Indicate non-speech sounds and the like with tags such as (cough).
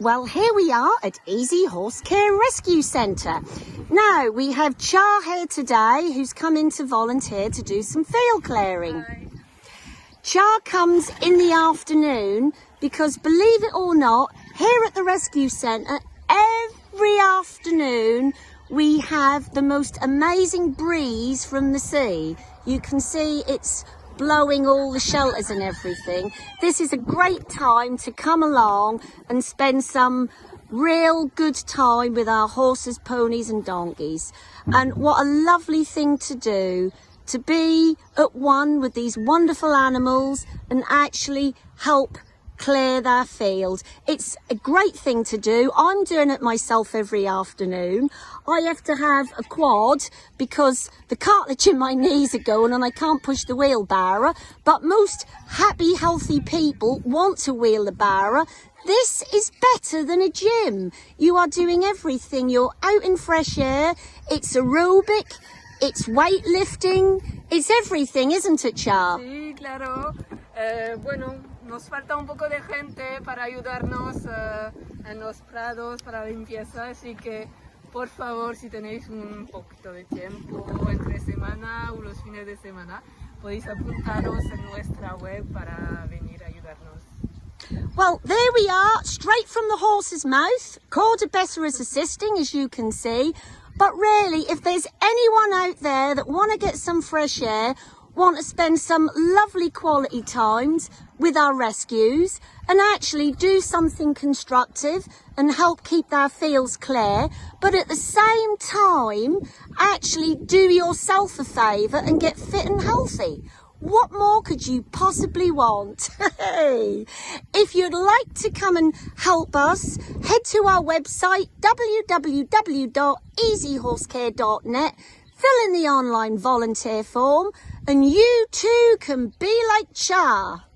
Well, here we are at Easy Horse Care Rescue Centre. Now, we have Char here today who's come in to volunteer to do some field clearing. Hi. Char comes in the afternoon because, believe it or not, here at the rescue centre, every afternoon we have the most amazing breeze from the sea. You can see it's blowing all the shelters and everything. This is a great time to come along and spend some real good time with our horses, ponies and donkeys. And what a lovely thing to do to be at one with these wonderful animals and actually help clear their field. It's a great thing to do. I'm doing it myself every afternoon. I have to have a quad because the cartilage in my knees are going and I can't push the wheelbarrow. But most happy, healthy people want to wheel the barrow. This is better than a gym. You are doing everything. You're out in fresh air. It's aerobic. It's weightlifting. It's everything, isn't it, Char? Sí, claro. Eh, bueno, nos falta un poco de gente para ayudarnos eh, en los prados para limpieza, así que por favor, si tenéis un poquito de tiempo entre semana o los fines de semana, podéis apuntaros en nuestra web para venir a ayudarnos. Well, there we are, straight from the horse's mouth. Corda Bessa is assisting, as you can see. But really, if there's anyone out there that want to get some fresh air, want to spend some lovely quality times with our rescues and actually do something constructive and help keep their fields clear, but at the same time, actually do yourself a favour and get fit and healthy. What more could you possibly want? (laughs) if you'd like to come and help us, head to our website www.easyhorsecare.net, fill in the online volunteer form, and you too can be like Char.